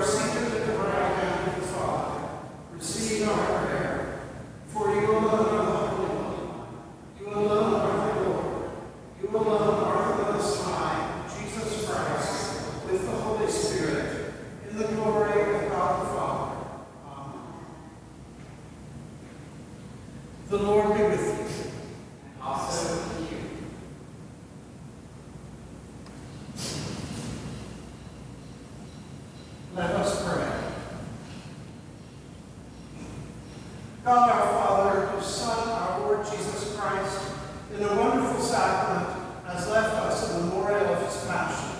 seated at the right hand of the Father. Receive our prayer. For you alone are the Holy One. You alone are the Lord. You alone are the Most High, Jesus Christ, with the Holy Spirit, in the glory of God the Father. Amen. The Lord be with you. Also with you. Let us pray. God our Father, whose Son, our Lord Jesus Christ, in a wonderful sacrament, has left us a memorial of his passion.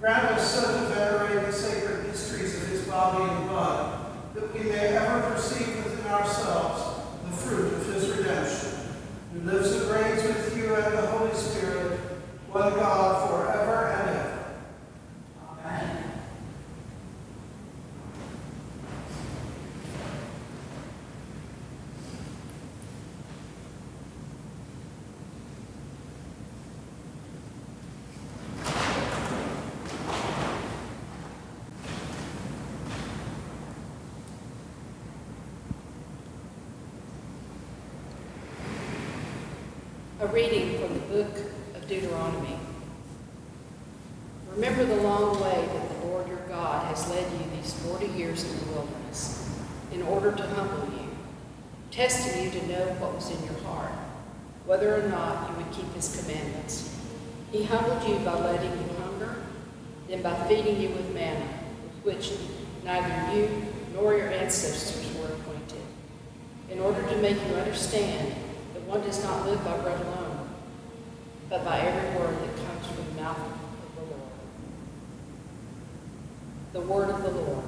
Grant us so to venerate the sacred mysteries of his body and blood, that we may ever perceive within ourselves the fruit of his redemption, who lives and reigns with you and the Holy Spirit, one God, forever and ever. Amen. A reading from the book of Deuteronomy. Remember the long way that the Lord your God has led you these forty years in the wilderness, in order to humble you, testing you to know what was in your heart, whether or not you would keep his commandments. He humbled you by letting you hunger, then by feeding you with manna, with which neither you nor your ancestors were acquainted, in order to make you understand that one does not live by bread alone, but by every word that comes from the mouth of the Lord. The word of the Lord.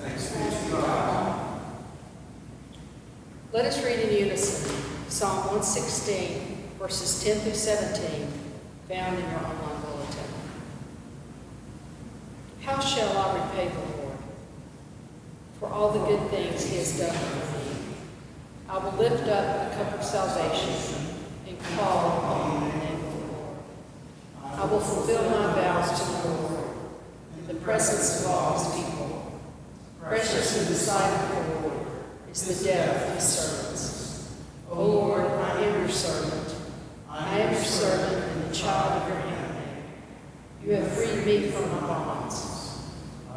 Thanks be to God. Let us read in unison Psalm 116, verses 10 through 17, found in your online bulletin. How shall I repay the Lord for all the good things he has done for me? I will lift up the cup of salvation and call upon the name of the Lord. I will fulfill my vows to the Lord in the presence of all his people. Precious in the sight of the Lord is the death of his servants. O Lord, I am your servant. I am your servant and the child of your handmaid. You have freed me from my bonds.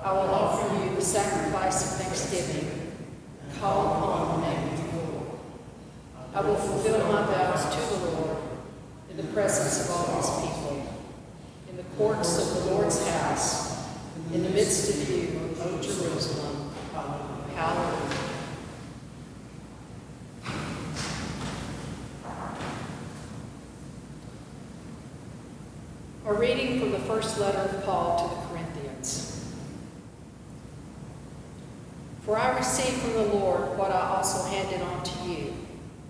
I will offer you the sacrifice of thanksgiving. Call upon the name of the Lord. I will fulfill my vows to the Lord in the presence of all his people, courts of the Lord's house, in the midst of you, O Jerusalem. Hallelujah. A reading from the first letter of Paul to the Corinthians. For I received from the Lord what I also handed on to you,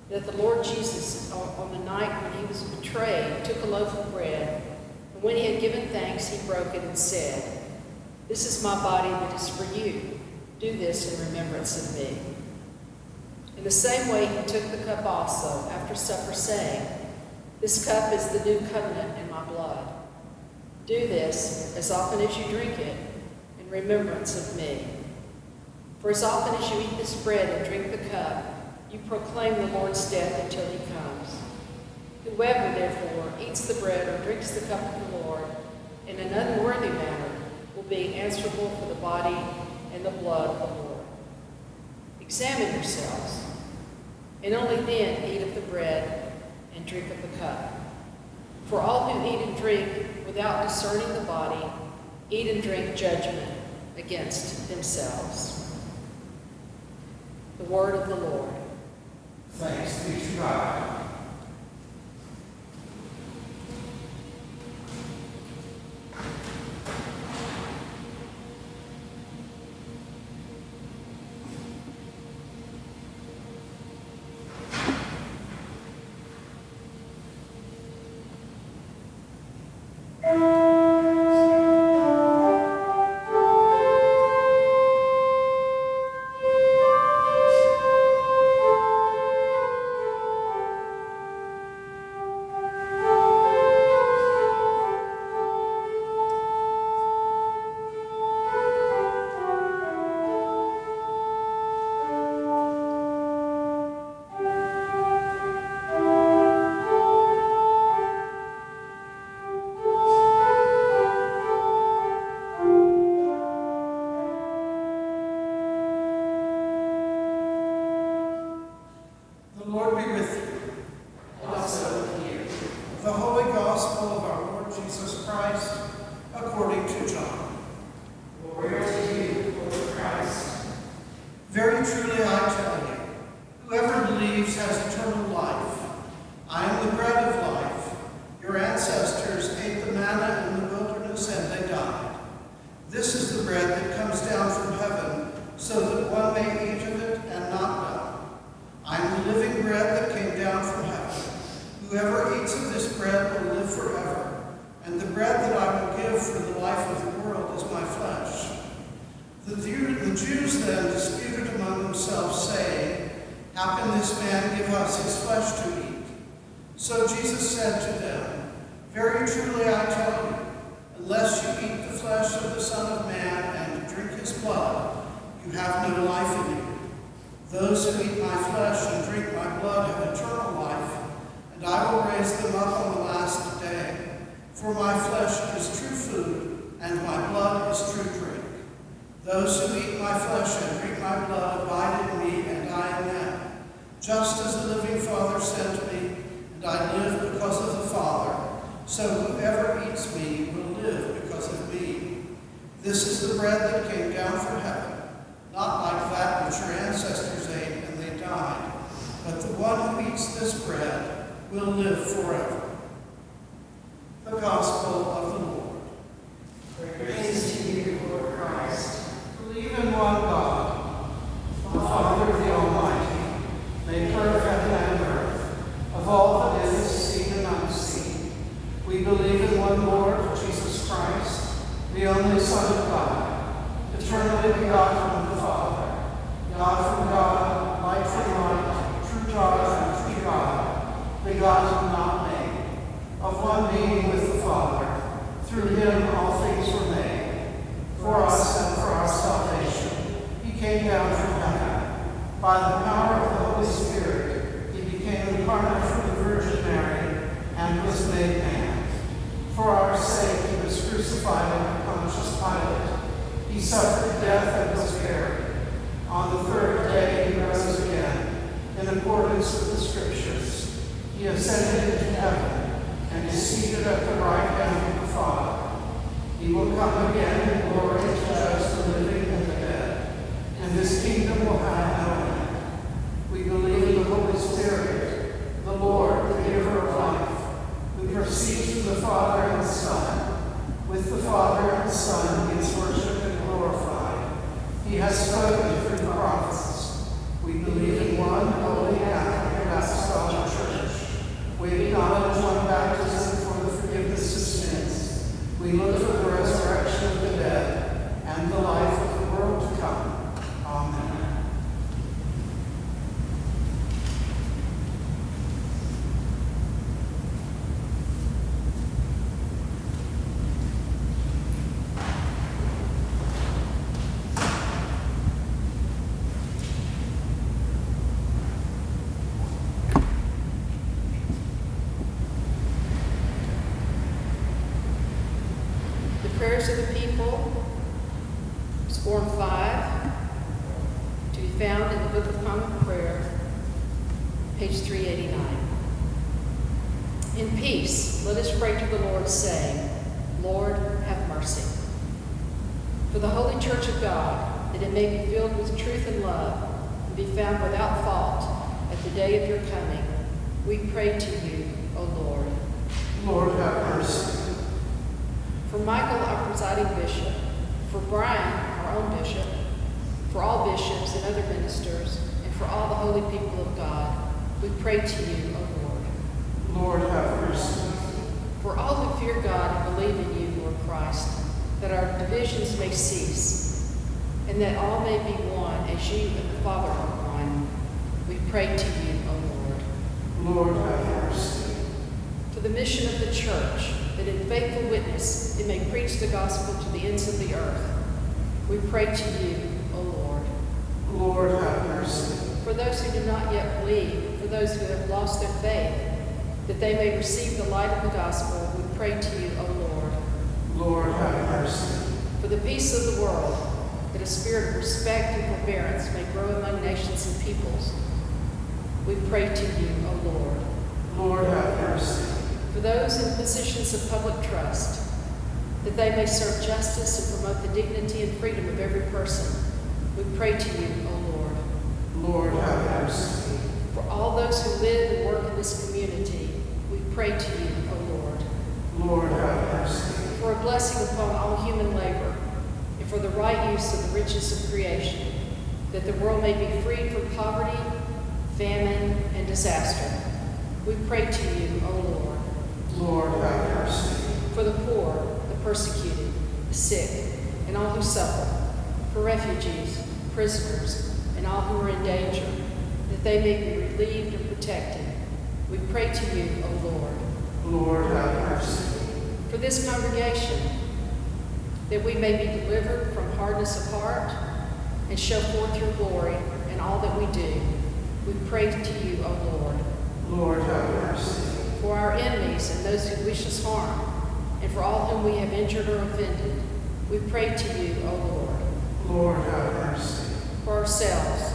that the Lord Jesus, on the night when he was betrayed, took a loaf of bread, when he had given thanks, he broke it and said, This is my body that is for you. Do this in remembrance of me. In the same way, he took the cup also after supper, saying, This cup is the new covenant in my blood. Do this as often as you drink it in remembrance of me. For as often as you eat this bread and drink the cup, you proclaim the Lord's death until he comes. Whoever, therefore, eats the bread or drinks the cup of the Lord in an unworthy manner will be answerable for the body and the blood of the Lord. Examine yourselves, and only then eat of the bread and drink of the cup. For all who eat and drink without discerning the body eat and drink judgment against themselves. The word of the Lord. Thanks be to God. Truly I tell you, whoever believes has eternal life. I am the bread of life. Your ancestors ate the manna in the wilderness and they died. This is the bread that comes down from heaven, so that one may eat of it and not die. I am the living bread that came down from heaven. Whoever eats of this bread will live forever, and the bread that I will give for the life of the world is my flesh. The, Jew- the Jews then disputed among themselves, saying, How can this man give us his flesh to eat? So Jesus said to them, Very truly I tell you, unless you eat the flesh of the Son of Man and drink his blood, you have no life in you. Those who eat my flesh and drink my blood have eternal life, and I will raise them up on the last day. For my flesh is true food, and my blood is true drink. Those who eat my flesh and drink my blood abide in me, and I in them. Just as the living Father sent me, and I live because of the Father, so whoever eats me will live because of me. This is the bread that came down from heaven, not like that which your ancestors ate and they died, but the one who eats this bread will live forever. The Gospel of the Lord. Praise to you, Lord Christ. Believe in one God, the Father of the Almighty, maker of heaven and earth, of all that is seen and unseen. We believe in one Lord, Jesus Christ, the only Son of God, eternally begotten of the Father, God from God, light from light, true God from true God, begotten, not made, of one being with the Father. Through him all things were made. For us and for our salvation, he came down from heaven. By the power of the Holy Spirit, he became incarnate from the Virgin Mary and was made man. For our sake, he was crucified under Pontius Pilate. He suffered death and was buried. On the third day, he rose again, in accordance with the Scriptures. He ascended into heaven and is seated at the right hand of the Father. He will come again in glory to judge the living and the dead, and his kingdom will have no end. We believe in the Holy Spirit, the Lord, the giver of life, who proceeds from the Father and the Son. With the Father and the Son, he is worshipped and glorified. He has spoken through the prophets. We believe in one holy Catholic and apostolic church. We acknowledge one baptism for the forgiveness of sins. We look for the resurrection of the dead and the life of the world to come. Amen. The prayers of the people, Form 5, to be found in the Book of Common Prayer, page 389. In peace, let us pray to the Lord, saying, Lord, have mercy. For the holy church of God, that it may be filled with truth and love, and be found without fault at the day of your coming, we pray to you, O Lord. Lord, have mercy. For Michael, our presiding bishop, for Brian, our own bishop, for all bishops and other ministers, and for all the holy people of God, we pray to you, O Lord. Lord, have mercy. For all who fear God and believe in you, Lord Christ, that our divisions may cease, and that all may be one as you and the Father are one, we pray to you, O Lord. Lord, have mercy. For the mission of the church, that in faithful witness it may preach the gospel to the ends of the earth, we pray to you, O Lord. Lord, have mercy. For those who do not yet believe, for those who have lost their faith, that they may receive the light of the gospel, we pray to you, O Lord. Lord, have mercy. For the peace of the world, that a spirit of respect and forbearance may grow among nations and peoples, we pray to you, O Lord. Lord, have mercy. For those in positions of public trust, that they may serve justice and promote the dignity and freedom of every person, we pray to you, O Lord. Lord, have mercy. For all those who live and work in this community, pray to you, O Lord. Lord, have mercy. For a blessing upon all human labor, and for the right use of the riches of creation, that the world may be freed from poverty, famine, and disaster. We pray to you, O Lord. Lord, have mercy. For the poor, the persecuted, the sick, and all who suffer, for refugees, prisoners, and all who are in danger, that they may be relieved and protected. We pray to you, O Lord. Lord, have mercy. For this congregation, that we may be delivered from hardness of heart and show forth your glory in all that we do, we pray to you, O Lord. Lord, have mercy. For our enemies and those who wish us harm, and for all whom we have injured or offended, we pray to you, O Lord. Lord, have mercy. For ourselves,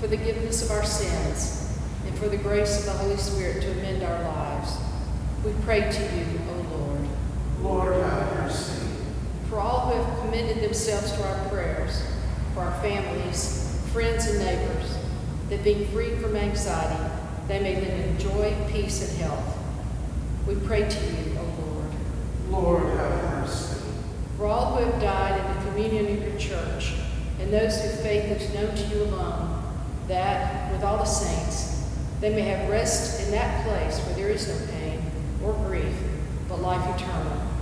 for the forgiveness of our sins, and for the grace of the Holy Spirit to amend our lives, we pray to you, O Lord. Lord, have mercy. For all who have commended themselves to our prayers, for our families, friends, and neighbors, that being freed from anxiety, they may live in joy, peace, and health. We pray to you, O Lord. Lord, have mercy. For all who have died in the communion of your church, and those whose faith is known to you alone, that, with all the saints, they may have rest in that place where there is no pain or grief, but life eternal.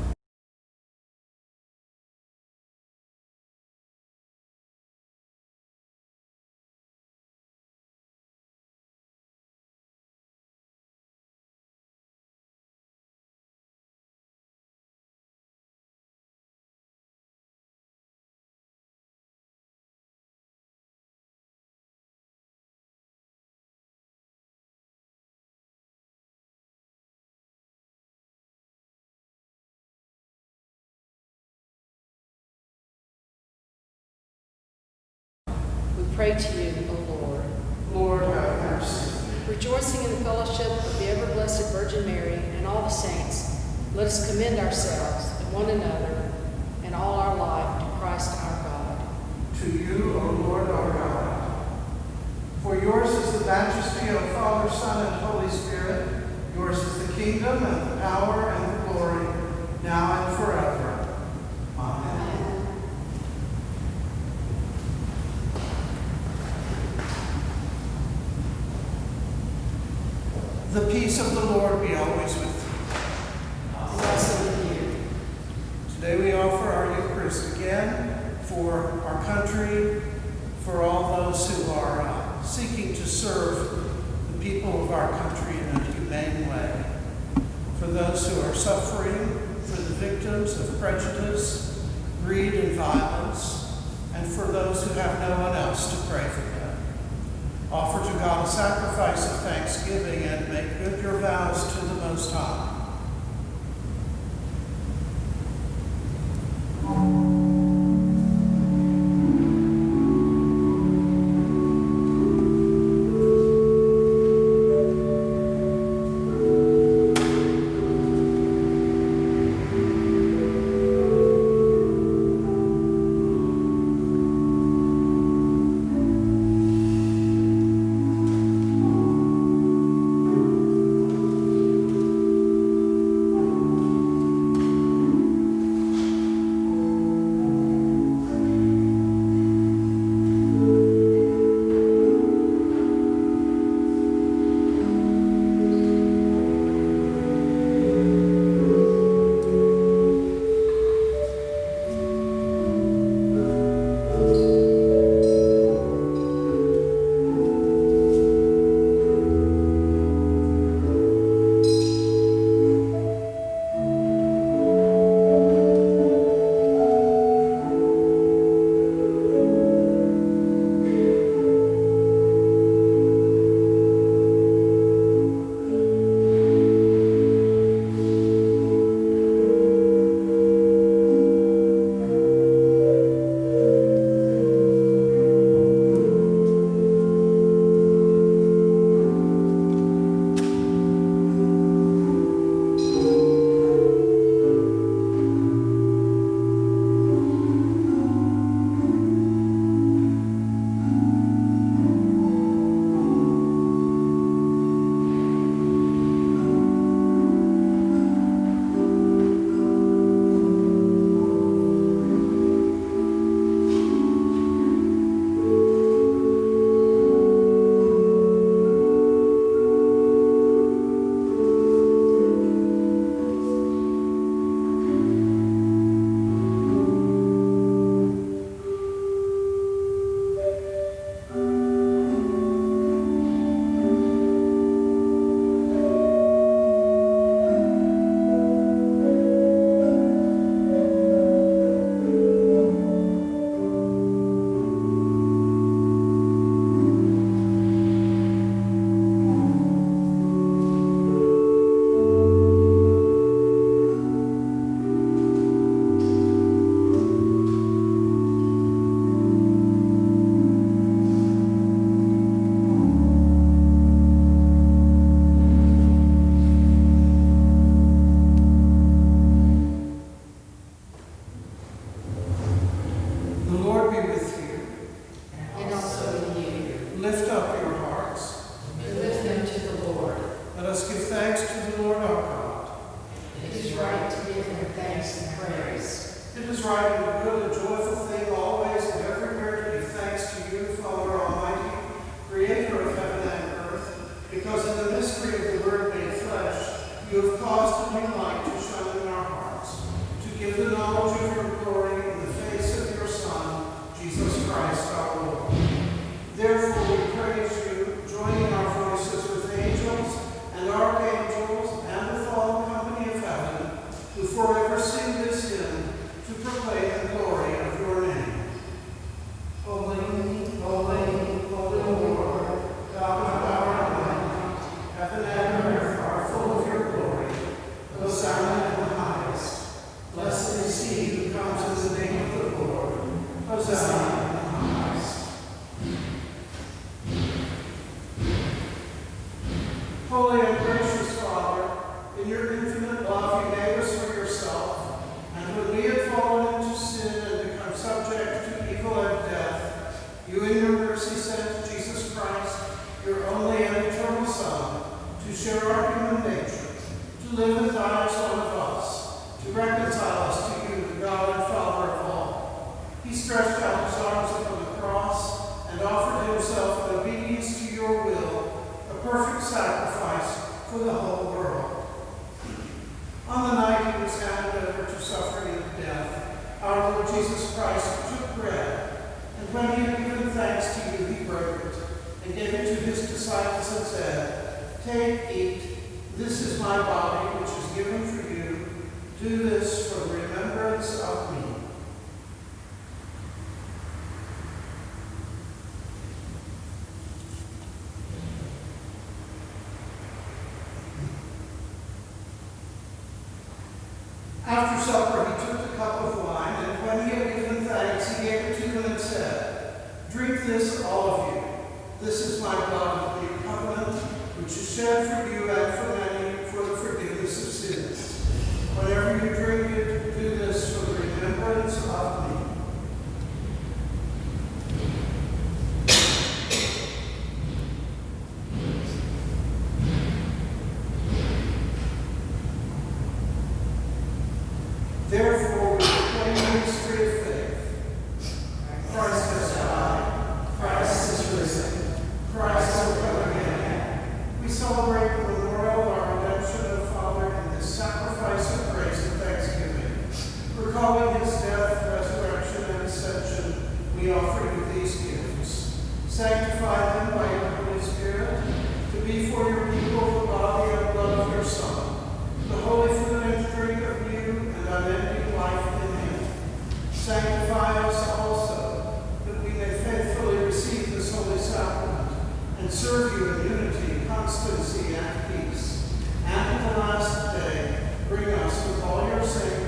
Pray to you, O Lord. Lord, have mercy. Rejoicing in the fellowship of the ever blessed Virgin Mary and all the saints, let us commend ourselves and one another and all our life to Christ our God. To you, O Lord our God. For yours is the majesty, of Father, Son, and Holy Spirit. Yours is the kingdom and the power and the glory, now and forever. Amen. The peace of the Lord be always with you. for your people the body and blood of your Son, the holy food and drink of you and unending life in him. Sanctify us also, that we may faithfully receive this holy sacrament and serve you in unity, constancy, and peace. And at the last day, bring us with all your saints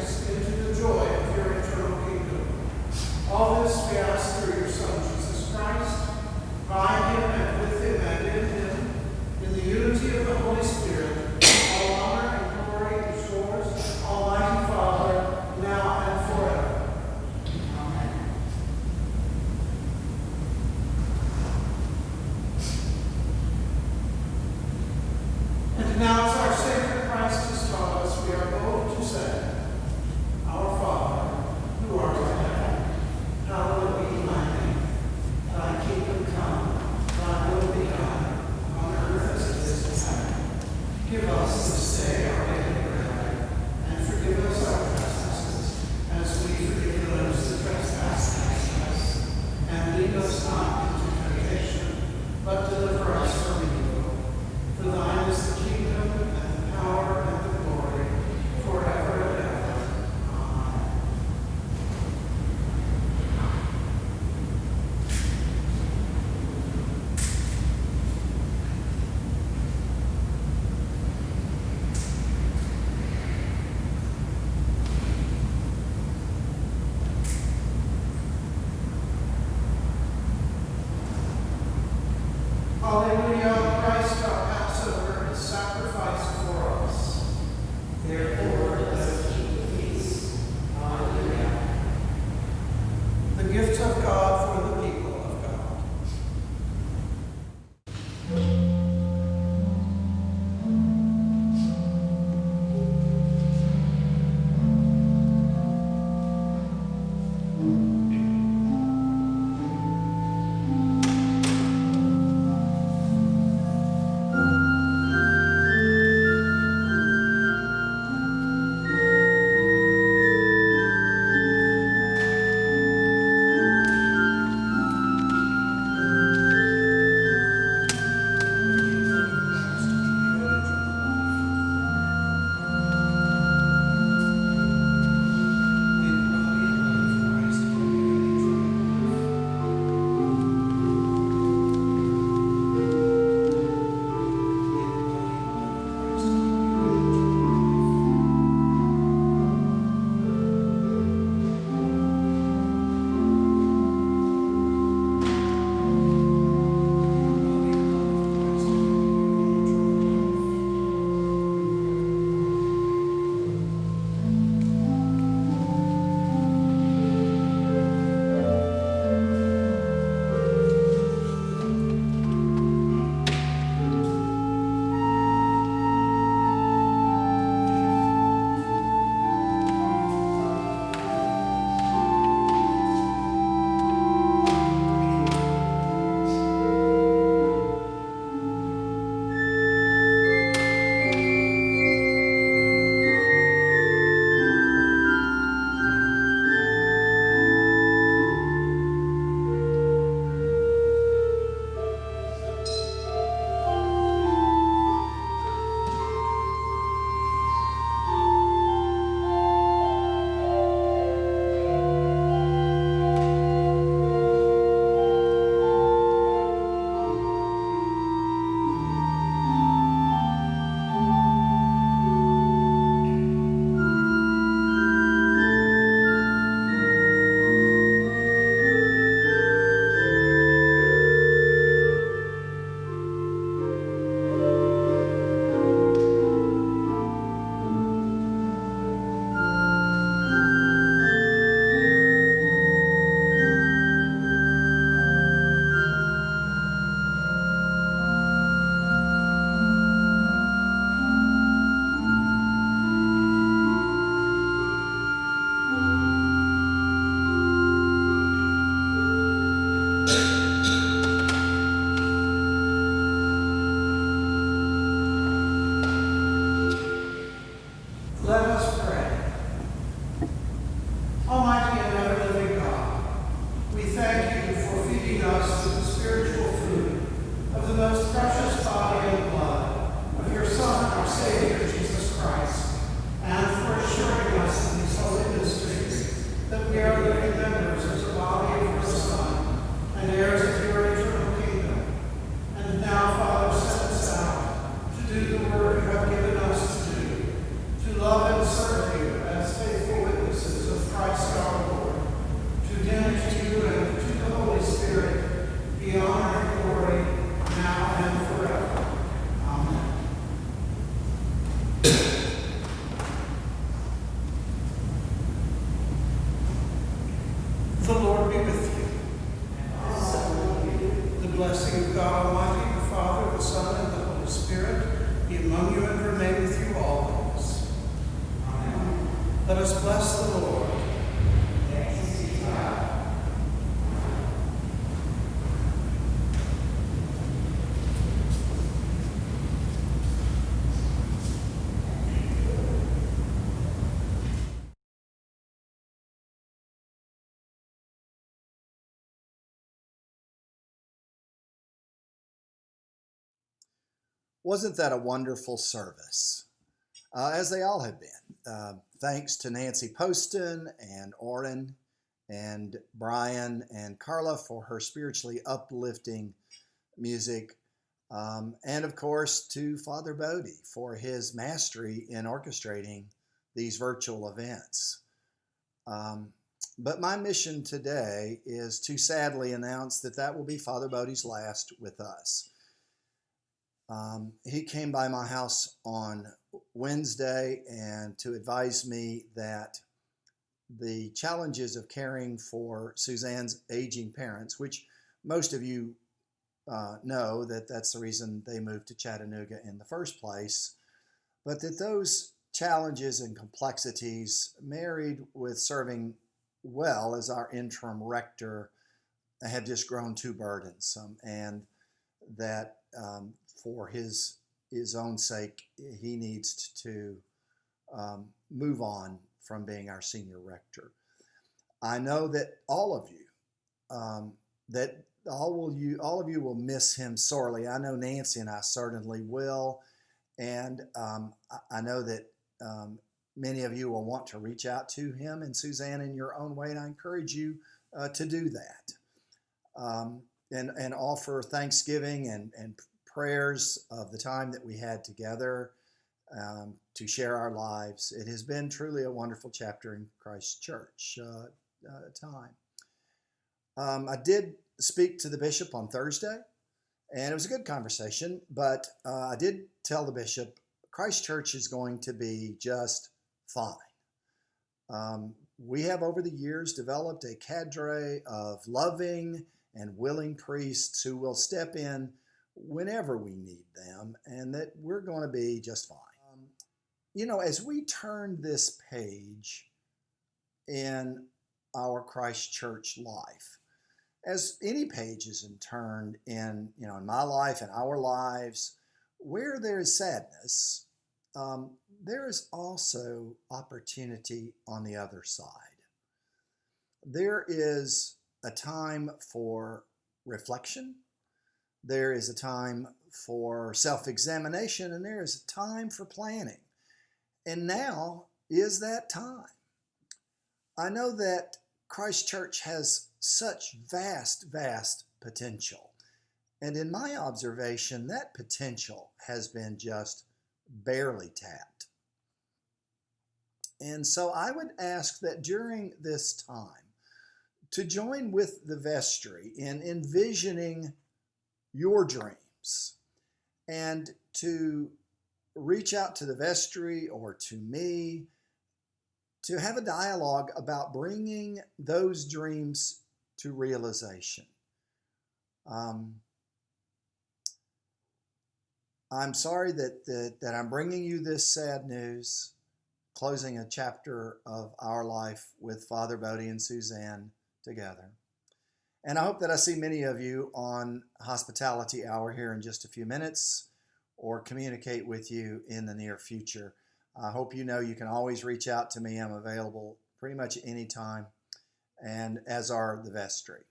Wasn't that a wonderful service? Uh, as they all have been. Uh, thanks to Nancy Poston and Oren and Brian and Carla for her spiritually uplifting music. Um, and of course to Father Bodie for his mastery in orchestrating these virtual events. Um, but my mission today is to sadly announce that that will be Father Bodie's last with us. Um, he came by my house on Wednesday and to advise me that the challenges of caring for Suzanne's aging parents, which most of you uh, know that that's the reason they moved to Chattanooga in the first place, but that those challenges and complexities married with serving well as our interim rector have just grown too burdensome and that um, for his his own sake, he needs to um, move on from being our senior rector. I know that all of you, um, that all will you, all of you will miss him sorely. I know Nancy and I certainly will, and um, I, I, know that um, many of you will want to reach out to him and Suzanne in your own way, and I encourage you uh, to do that. Um, and, and offer thanksgiving and, and prayers of the time that we had together um, to share our lives. It has been truly a wonderful chapter in Christ's church uh, uh, time. Um, I did speak to the bishop on Thursday, and it was a good conversation, but uh, I did tell the bishop Christ Church is going to be just fine. Um, we have over the years developed a cadre of loving and willing priests who will step in whenever we need them and that we're going to be just fine. Um, you know, as we turn this page in our Christ Church life, as any page is turned in, you know, in my life and our lives, where there is sadness, um, there is also opportunity on the other side. There is a time for reflection there is a time for self examination, and there is a time for planning. And now is that time. I know that Christ Church has such vast, vast potential. And in my observation, that potential has been just barely tapped. And so I would ask that during this time, to join with the vestry in envisioning your dreams and to reach out to the vestry or to me to have a dialogue about bringing those dreams to realization. Um, I'm sorry that, that, that I'm bringing you this sad news, closing a chapter of our life with Father Bodie and Suzanne together. And I hope that I see many of you on Hospitality Hour here in just a few minutes or communicate with you in the near future. I hope you know you can always reach out to me. I'm available pretty much any time, and as are the vestry.